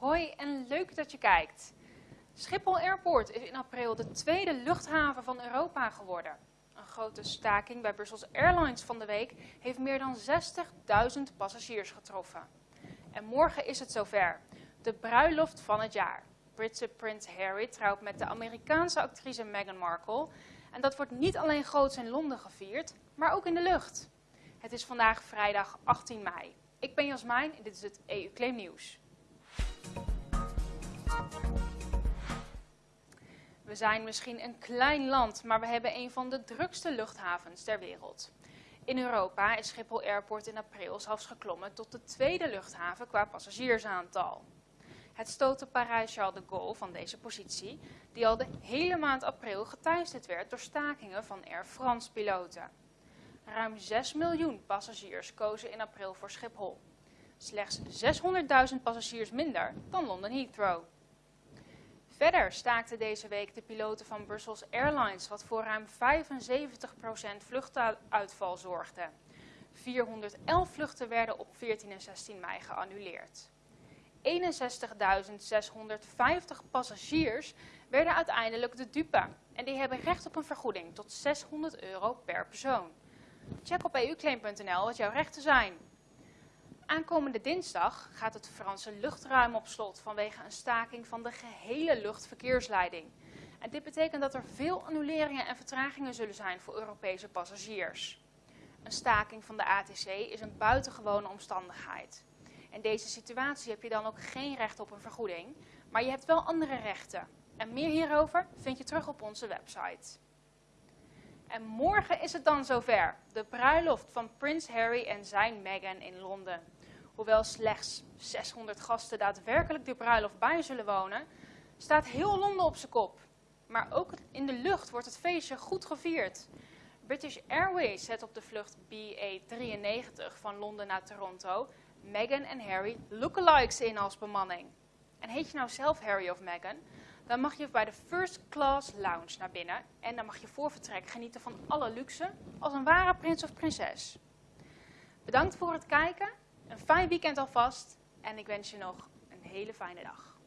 Hoi en leuk dat je kijkt. Schiphol Airport is in april de tweede luchthaven van Europa geworden. Een grote staking bij Brussels Airlines van de week heeft meer dan 60.000 passagiers getroffen. En morgen is het zover. De bruiloft van het jaar. Britse prins Harry trouwt met de Amerikaanse actrice Meghan Markle. En dat wordt niet alleen groots in Londen gevierd, maar ook in de lucht. Het is vandaag vrijdag 18 mei. Ik ben Jasmijn en dit is het EU Claim Nieuws. We zijn misschien een klein land, maar we hebben een van de drukste luchthavens ter wereld. In Europa is Schiphol Airport in april zelfs geklommen tot de tweede luchthaven qua passagiersaantal. Het stootte Parijs-Charles de Gaulle van deze positie, die al de hele maand april geteisterd werd door stakingen van Air France-piloten. Ruim 6 miljoen passagiers kozen in april voor Schiphol. Slechts 600.000 passagiers minder dan London Heathrow. Verder staakten deze week de piloten van Brussels Airlines, wat voor ruim 75% vluchtuitval zorgde. 411 vluchten werden op 14 en 16 mei geannuleerd. 61.650 passagiers werden uiteindelijk de dupe en die hebben recht op een vergoeding tot 600 euro per persoon. Check op euclaim.nl wat jouw rechten zijn. Aankomende dinsdag gaat het Franse luchtruim op slot vanwege een staking van de gehele luchtverkeersleiding. En dit betekent dat er veel annuleringen en vertragingen zullen zijn voor Europese passagiers. Een staking van de ATC is een buitengewone omstandigheid. In deze situatie heb je dan ook geen recht op een vergoeding, maar je hebt wel andere rechten. En meer hierover vind je terug op onze website. En morgen is het dan zover, de bruiloft van Prins Harry en zijn Meghan in Londen. Hoewel slechts 600 gasten daadwerkelijk de bruiloft bij zullen wonen, staat heel Londen op zijn kop. Maar ook in de lucht wordt het feestje goed gevierd. British Airways zet op de vlucht BA93 van Londen naar Toronto Meghan en Harry lookalikes in als bemanning. En heet je nou zelf Harry of Meghan, dan mag je bij de First Class Lounge naar binnen en dan mag je voor vertrek genieten van alle luxe als een ware prins of prinses. Bedankt voor het kijken, een fijn weekend alvast en ik wens je nog een hele fijne dag.